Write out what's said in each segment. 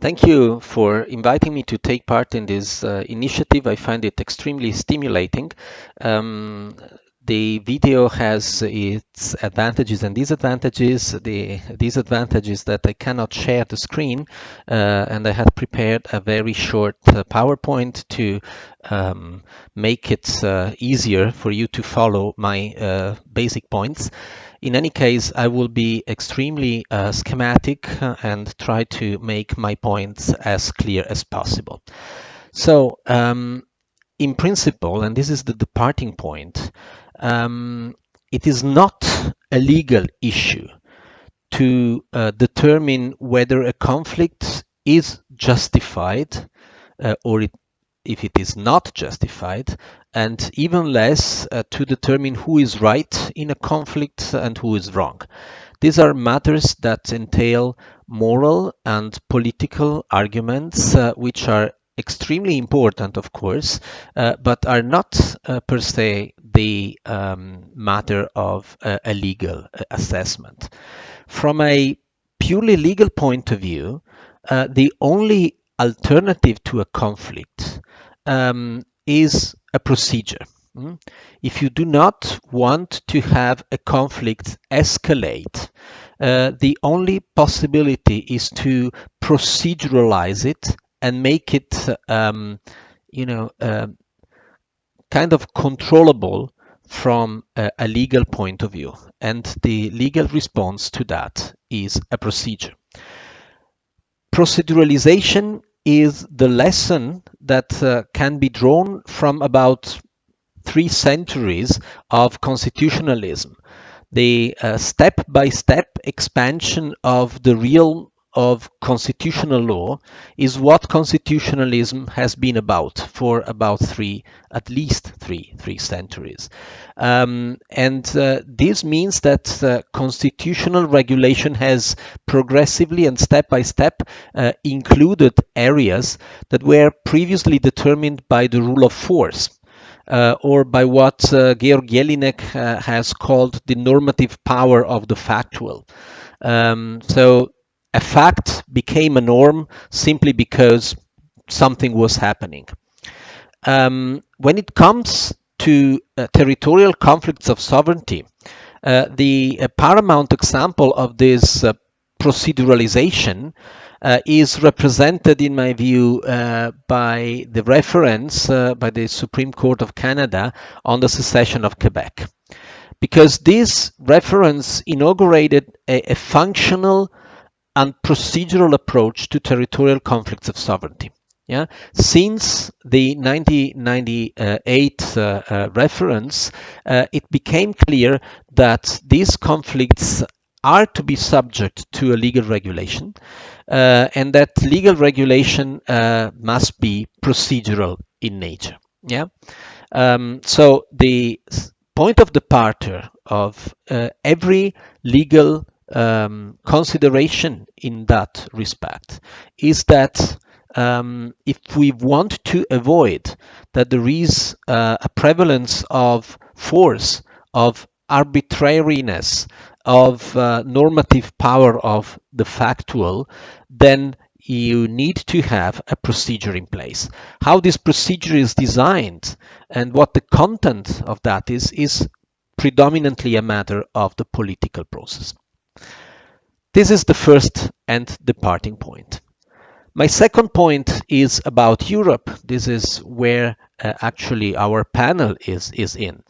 Thank you for inviting me to take part in this uh, initiative. I find it extremely stimulating. Um, the video has its advantages and disadvantages. The disadvantage is that I cannot share the screen uh, and I had prepared a very short uh, PowerPoint to um, make it uh, easier for you to follow my uh, basic points. In any case, I will be extremely uh, schematic uh, and try to make my points as clear as possible. So, um, in principle, and this is the departing point, um, it is not a legal issue to uh, determine whether a conflict is justified uh, or it, if it is not justified, and even less uh, to determine who is right in a conflict and who is wrong. These are matters that entail moral and political arguments, uh, which are extremely important, of course, uh, but are not uh, per se the um, matter of uh, a legal uh, assessment. From a purely legal point of view, the only alternative to a conflict um, is a procedure. Hmm? If you do not want to have a conflict escalate, uh, the only possibility is to proceduralize it and make it, um, you know, uh, kind of controllable from a, a legal point of view. And the legal response to that is a procedure. Proceduralization is the lesson that uh, can be drawn from about three centuries of constitutionalism. The step by step expansion of the realm of constitutional law is what constitutionalism has been about for about three, at least three, three centuries. Um, and uh, this means that uh, constitutional regulation has progressively and step by step uh, included areas that were previously determined by the rule of force. Uh, or by what uh, Georg Jellinek uh, has called the normative power of the factual. Um, so a fact became a norm simply because something was happening. Um, when it comes to uh, territorial conflicts of sovereignty, uh, the uh, paramount example of this uh, proceduralization uh, is represented, in my view, uh, by the reference by the Supreme Court of Canada on the secession of Quebec. Because this reference inaugurated a, a functional and procedural approach to territorial conflicts of sovereignty. Yeah, since the 1998 uh, uh, reference, uh, it became clear that these conflicts are to be subject to a legal regulation, uh, and that legal regulation uh, must be procedural in nature. Yeah, um, so the point of departure of uh, every legal um, consideration in that respect is that um, if we want to avoid that there is uh, a prevalence of force, of arbitrariness, of uh, normative power of the factual, then you need to have a procedure in place. How this procedure is designed and what the content of that is, is predominantly a matter of the political process. This is the first and departing point. My second point is about Europe. This is where uh, actually our panel is, is in.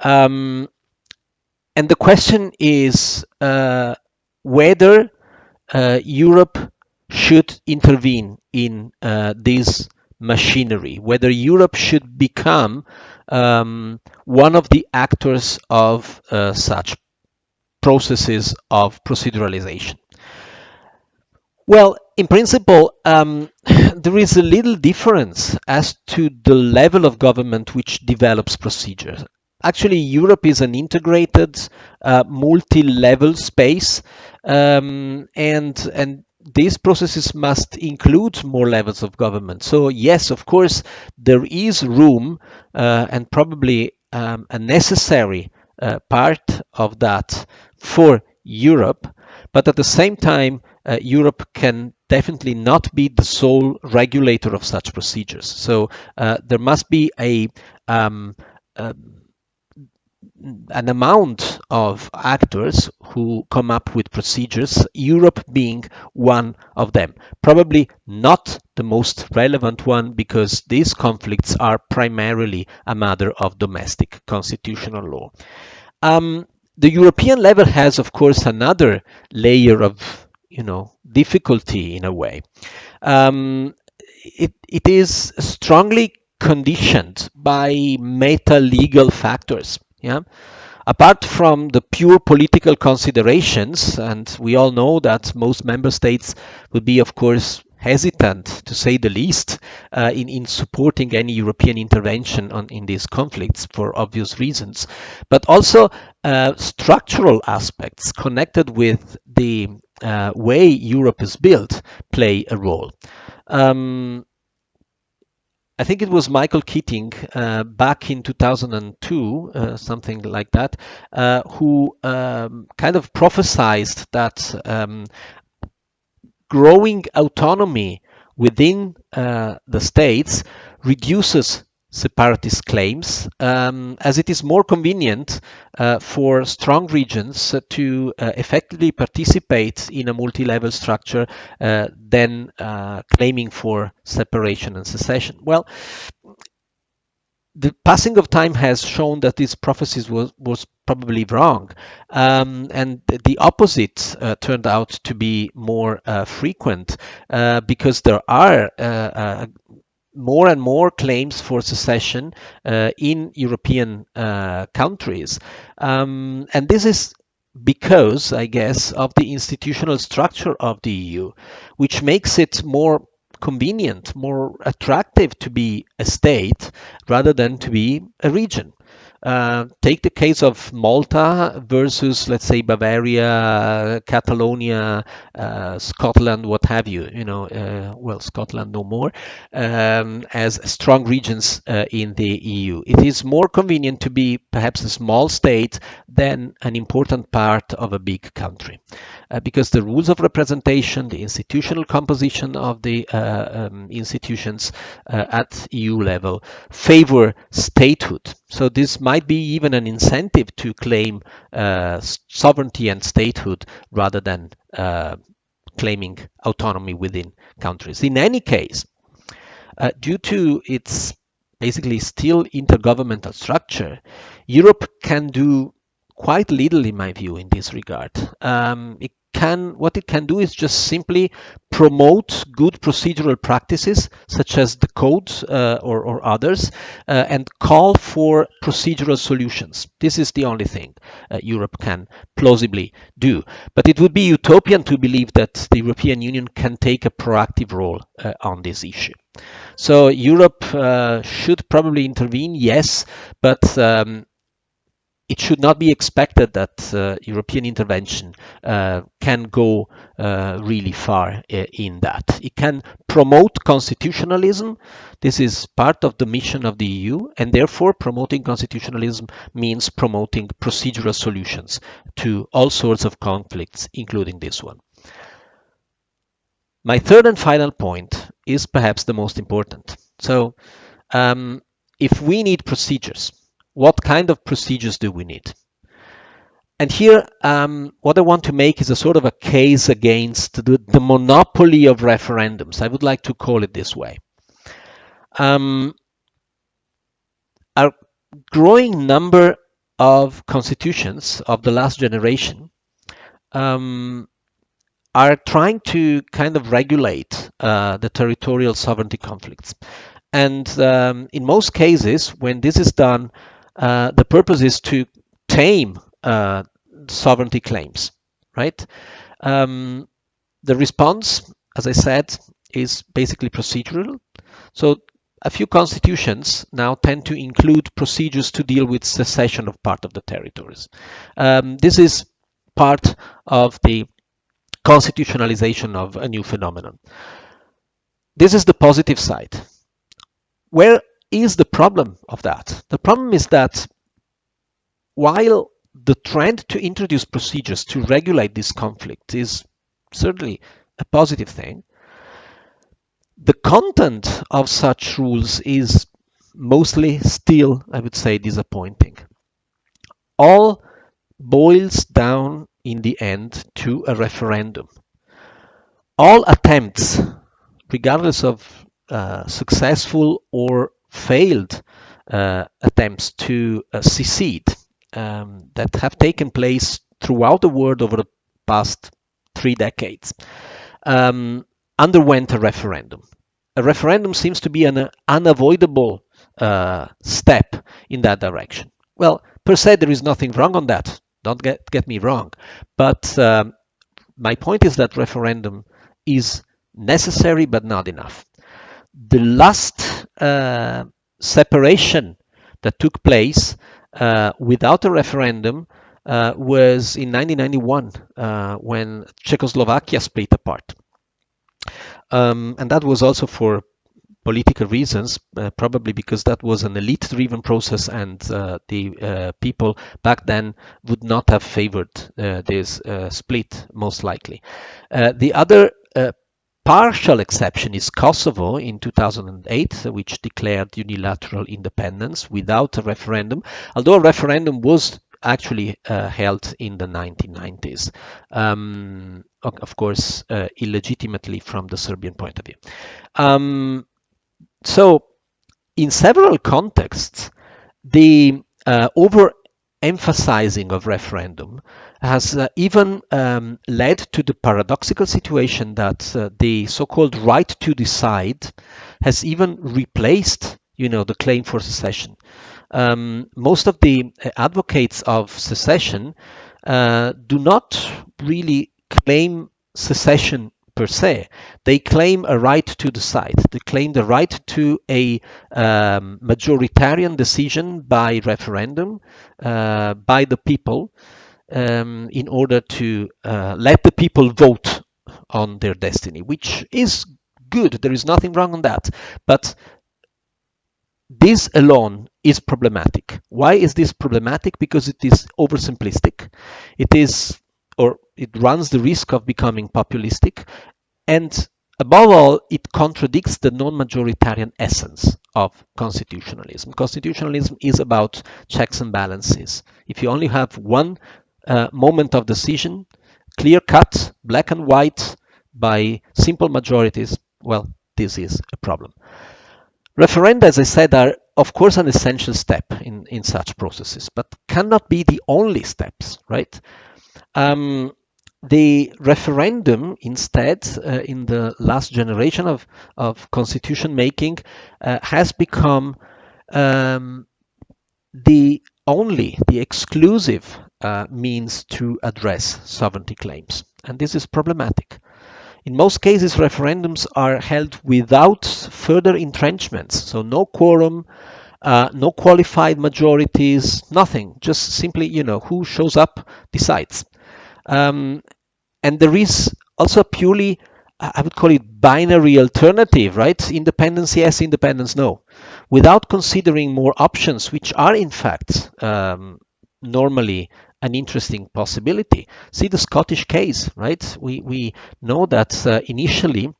Um, and the question is uh, whether uh, Europe should intervene in uh, this machinery, whether Europe should become um, one of the actors of uh, such processes of proceduralization? Well, in principle, um, there is a little difference as to the level of government which develops procedures. Actually, Europe is an integrated, uh, multi-level space, um, and and these processes must include more levels of government. So yes, of course, there is room uh, and probably um, a necessary uh, part of that for Europe, but at the same time, uh, Europe can definitely not be the sole regulator of such procedures. So uh, there must be a um, um, an amount of actors who come up with procedures, Europe being one of them. Probably not the most relevant one because these conflicts are primarily a matter of domestic constitutional law. Um, the European level has, of course, another layer of, you know, difficulty in a way. Um, it, it is strongly conditioned by meta legal factors. Yeah. Apart from the pure political considerations, and we all know that most member states would be, of course, hesitant, to say the least, uh, in, in supporting any European intervention on, in these conflicts for obvious reasons, but also uh, structural aspects connected with the uh, way Europe is built play a role. Um, I think it was Michael Keating uh, back in 2002, uh, something like that, uh, who um, kind of prophesied that um, growing autonomy within uh, the states reduces separatist claims, um, as it is more convenient uh, for strong regions to uh, effectively participate in a multi-level structure uh, than uh, claiming for separation and secession. Well, the passing of time has shown that these prophecies was, was probably wrong. Um, and the opposite uh, turned out to be more uh, frequent uh, because there are more and more claims for secession uh, in European uh, countries. Um, and this is because, I guess, of the institutional structure of the EU, which makes it more convenient, more attractive to be a state rather than to be a region. Uh, take the case of Malta versus, let's say, Bavaria, Catalonia, uh, Scotland, what have you. You know, uh, well, Scotland no more, um, as strong regions uh, in the EU. It is more convenient to be perhaps a small state than an important part of a big country uh, because the rules of representation, the institutional composition of the um, institutions at EU level favor statehood. So this might be even an incentive to claim uh, sovereignty and statehood rather than uh, claiming autonomy within countries. In any case, uh, due to its basically still intergovernmental structure, Europe can do quite little in my view in this regard. Um, it can what it can do is just simply promote good procedural practices such as the code uh, or, or, others uh, and call for procedural solutions. This is the only thing uh, Europe can plausibly do. But it would be utopian to believe that the European Union can take a proactive role uh, on this issue. So Europe uh, should probably intervene, yes, but um, it should not be expected that uh, European intervention uh, can go uh, really far uh, in that. It can promote constitutionalism. This is part of the mission of the EU, and therefore promoting constitutionalism means promoting procedural solutions to all sorts of conflicts, including this one. My third and final point is perhaps the most important. So, um, if we need procedures, what kind of procedures do we need? And here, um, what I want to make is a sort of a case against the, the monopoly of referendums. I would like to call it this way. Um, a growing number of constitutions of the last generation um, are trying to kind of regulate uh, the territorial sovereignty conflicts. And um, in most cases, when this is done, uh, the purpose is to tame uh, sovereignty claims, right? Um, the response, as I said, is basically procedural. So a few constitutions now tend to include procedures to deal with secession of part of the territories. Um, this is part of the constitutionalization of a new phenomenon. This is the positive side. Where is the problem of that? The problem is that while the trend to introduce procedures to regulate this conflict is certainly a positive thing. The content of such rules is mostly still, I would say, disappointing. All boils down in the end to a referendum. All attempts, regardless of uh, successful or failed uh, attempts to uh, secede um, that have taken place throughout the world over the past three decades, um, underwent a referendum. A referendum seems to be an unavoidable uh, step in that direction. Well, per se, there is nothing wrong on that. Don't get, get me wrong. But um, my point is that referendum is necessary but not enough. The last uh, separation that took place uh, without a referendum uh, was in 1991 uh, when Czechoslovakia split apart. Um, and that was also for political reasons, uh, probably because that was an elite driven process and uh, the people back then would not have favored this split, most likely. The other partial exception is Kosovo in 2008, which declared unilateral independence without a referendum, although a referendum was actually uh, held in the 1990s, um, of course, uh, illegitimately from the Serbian point of view. Um, so, in several contexts, the uh, overemphasizing of referendum has uh, even um, led to the paradoxical situation that uh, the so-called right to decide has even replaced, you know, the claim for secession. Um, most of the uh, advocates of secession uh, do not really claim secession per se. They claim a right to decide. They claim the right to a um, majoritarian decision by referendum uh, by the people um, in order to uh, let the people vote on their destiny, which is good. There is nothing wrong on that. But this alone is problematic. Why is this problematic? Because it is oversimplistic. It is, or it runs the risk of becoming populistic. And above all, it contradicts the non-majoritarian essence of constitutionalism. Constitutionalism is about checks and balances. If you only have one uh, moment of decision, clear cut, black and white, by simple majorities, well, this is a problem. Referenda, as I said, are of course an essential step in, in such processes, but cannot be the only steps, right? Um, the referendum instead uh, in the last generation of, of constitution making uh, has become um, the only, the exclusive uh, means to address sovereignty claims. And this is problematic. In most cases, referendums are held without further entrenchments, so no quorum, uh, no qualified majorities, nothing. Just simply, you know, who shows up decides. Um, and there is also a purely, I would call it binary alternative, right? Independence yes, independence no, without considering more options, which are in fact um, normally an interesting possibility. See the Scottish case, right? We, we know that uh, initially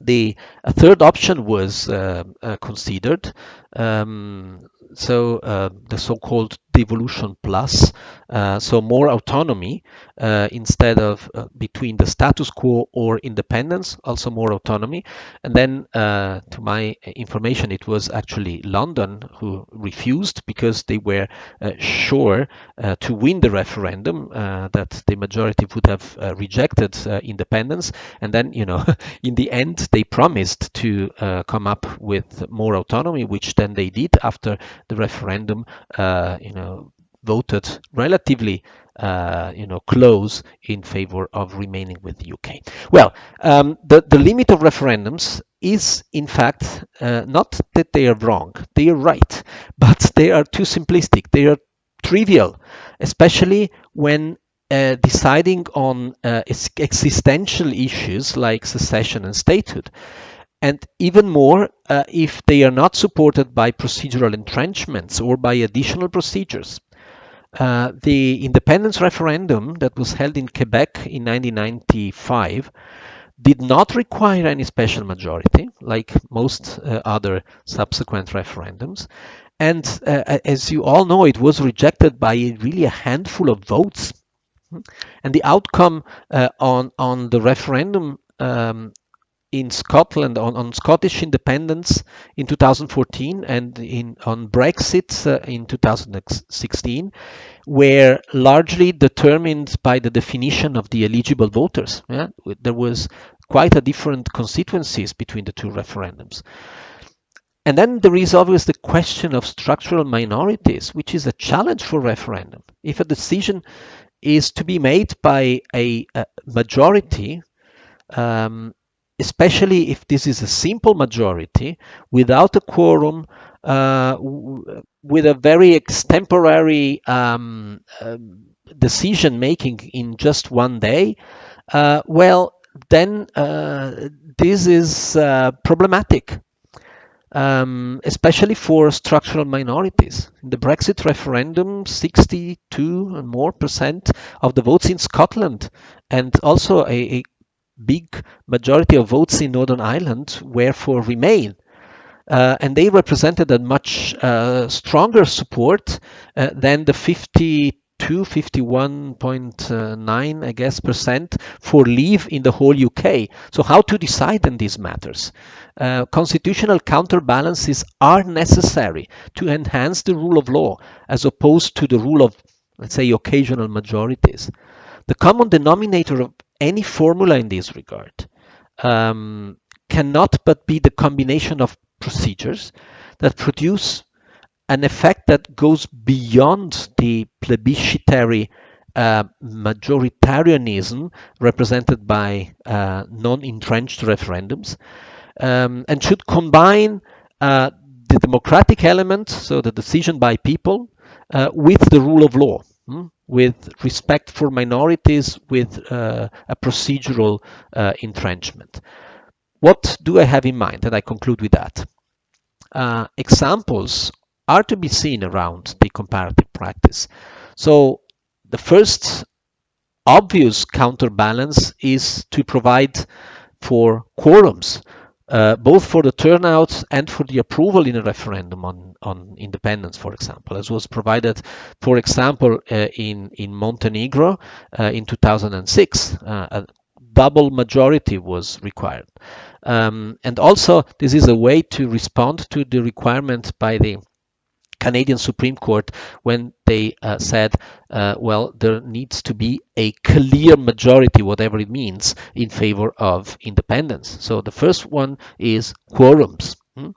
the third option was uh, uh, considered. Um, so uh, the so-called devolution plus, uh, so more autonomy uh, instead of uh, between the status quo or independence, also more autonomy. And then, uh, to my information, it was actually London who refused because they were uh, sure to win the referendum that the majority would have rejected independence. And then, you know, in the end, they promised to come up with more autonomy, which then they did after the referendum, you know, voted relatively uh, you know, close in favor of remaining with the UK. Well, um, the, the limit of referendums is in fact uh, not that they are wrong, they are right, but they are too simplistic, they are trivial, especially when uh, deciding on uh, existential issues like secession and statehood. And even more uh, if they are not supported by procedural entrenchments or by additional procedures. uh, the independence referendum that was held in Quebec in 1995 did not require any special majority, like most uh, other subsequent referendums. And uh, as you all know, it was rejected by really a handful of votes. And the outcome uh, on, on the referendum um, in Scotland on, on Scottish independence in 2014 and in on Brexit uh, in 2016 were largely determined by the definition of the eligible voters. Yeah? There was quite a different constituencies between the two referendums. And then there is always the question of structural minorities, which is a challenge for referendum. If a decision is to be made by a, a majority, um, especially if this is a simple majority without a quorum, uh, with a very extemporary um, uh, decision making in just one day, uh, well, then uh, this is uh, problematic. Um, especially for structural minorities. In the Brexit referendum, 62 and more percent of the votes in Scotland, and also a, a big majority of votes in Northern Ireland were for Remain. Uh, and they represented a much uh, stronger support uh, than the 52, 51.9, I guess, percent for leave in the whole UK. So how to decide in these matters? Uh, constitutional counterbalances are necessary to enhance the rule of law as opposed to the rule of, let's say, occasional majorities. The common denominator of any formula in this regard um, cannot but be the combination of procedures that produce an effect that goes beyond the plebiscitary uh, majoritarianism represented by uh, non-entrenched referendums um, and should combine uh, the democratic element, so the decision by people, uh, with the rule of law. Hmm? With respect for minorities, with uh, a procedural uh, entrenchment. What do I have in mind? And I conclude with that. Uh, examples are to be seen around the comparative practice. So the first obvious counterbalance is to provide for quorums uh, both for the turnout and for the approval in a referendum on, on independence, for example, as was provided, for example, uh, in, in Montenegro uh, in 2006. Uh, a double majority was required. Um, and also, this is a way to respond to the requirement by the Canadian Supreme Court when they uh, said, uh, well, there needs to be a clear majority, whatever it means, in favor of independence. So the first one is quorums. Hmm?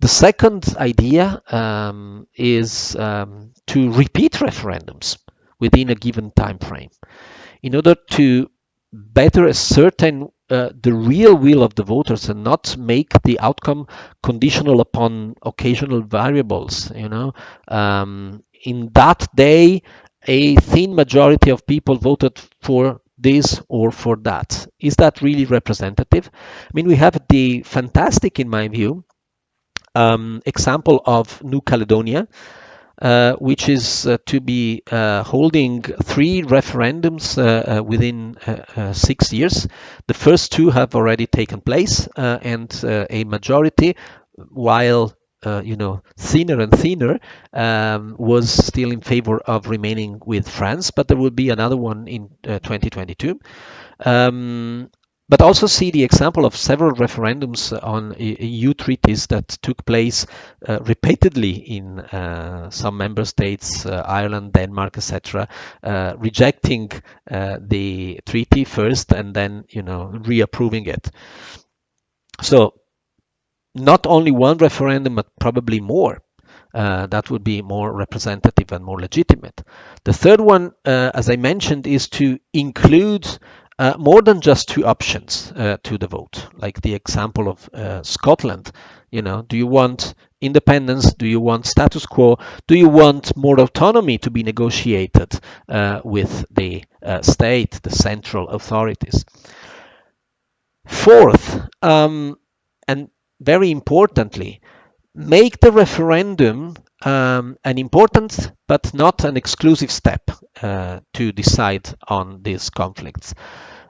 The second idea um, is um, to repeat referendums within a given time frame in order to better ascertain uh, the real will of the voters and not make the outcome conditional upon occasional variables you know? Um, in that day a thin majority of people voted for this or for that. Is that really representative? I mean we have the fantastic in my view um, example of new caledonia uh, which is uh, to be uh, holding three referendums uh, uh, within six years. The first two have already taken place, and a majority, while you know, thinner and thinner, um, was still in favor of remaining with France, but there will be another one in uh, 2022. Um, but also see the example of several referendums on EU treaties that took place uh, repeatedly in uh, some member states, uh, Ireland, Denmark, etc., uh, rejecting uh, the treaty first and then, you know, reapproving it. So not only one referendum, but probably more. Uh, that would be more representative and more legitimate. The third one, uh, as I mentioned, is to include uh, more than just two options uh, to the vote, like the example of uh, Scotland. You know, do you want independence? Do you want status quo? Do you want more autonomy to be negotiated uh, with the uh, state, the central authorities? Fourth, um, and very importantly, make the referendum um, an important but not an exclusive step uh, to decide on these conflicts.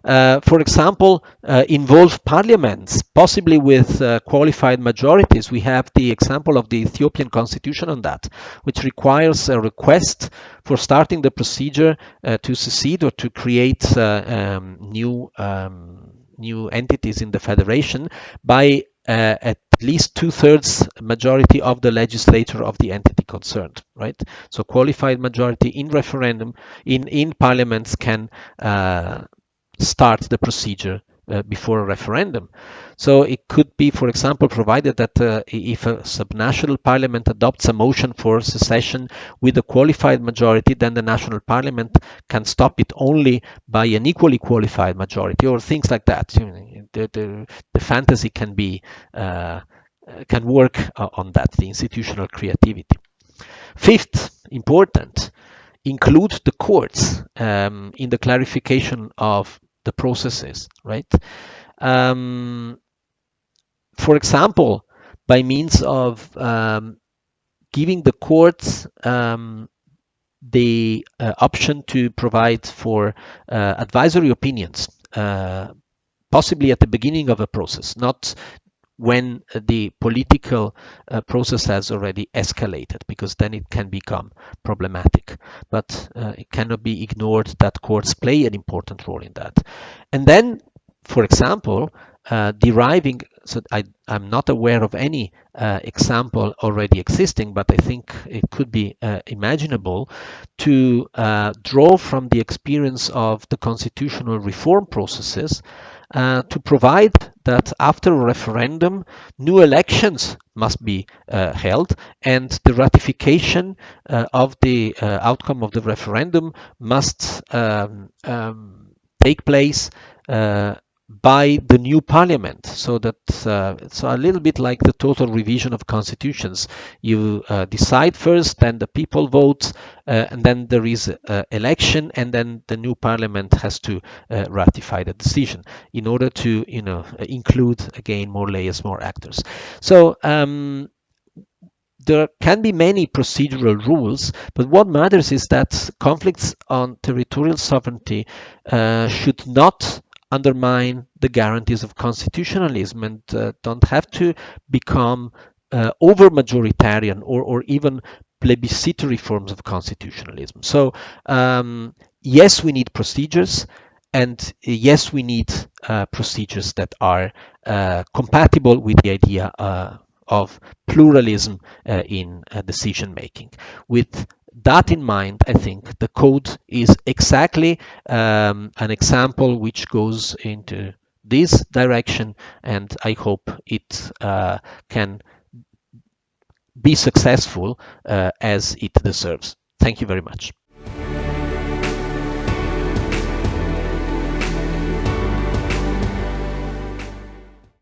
Uh, for example, uh, involve parliaments, possibly with uh, qualified majorities. We have the example of the Ethiopian constitution on that, which requires a request for starting the procedure uh, to secede or to create uh, um, new um, new entities in the federation by uh, at least two-thirds majority of the legislature of the entity concerned, right? So qualified majority in referendum in in parliaments can uh, start the procedure uh, before a referendum. So it could be, for example, provided that uh, if a subnational parliament adopts a motion for secession with a qualified majority, then the national parliament can stop it only by an equally qualified majority or things like that. You know, the, the, the, fantasy can be uh, can work uh, on that, the institutional creativity. Fifth, important, include the courts um, in the clarification of the processes, right? Um, for example, by means of um, giving the courts um, the uh, option to provide for uh, advisory opinions, uh, possibly at the beginning of a process, not when the political uh, process has already escalated, because then it can become problematic. But uh, it cannot be ignored that courts play an important role in that. And then, for example, uh, deriving, so I, am not aware of any uh, example already existing, but I think it could be uh, imaginable to uh, draw from the experience of the constitutional reform processes uh, to provide that after a referendum, new elections must be uh, held and the ratification uh, of the uh, outcome of the referendum must um, um, take place uh, by the new parliament so that uh, it's a little bit like the total revision of constitutions. You uh, decide first then the people vote uh, and then there is election and then the new parliament has to uh, ratify the decision in order to you know include again more layers more actors. So um, there can be many procedural rules, but what matters is that conflicts on territorial sovereignty uh, should not undermine the guarantees of constitutionalism and uh, don't have to become uh, over majoritarian or, or even plebiscitary forms of constitutionalism. So um, yes, we need procedures and yes, we need uh, procedures that are uh, compatible with the idea uh, of pluralism uh, in decision making with that in mind, I think the code is exactly um, an example which goes into this direction, and I hope it uh, can be successful uh, as it deserves. Thank you very much.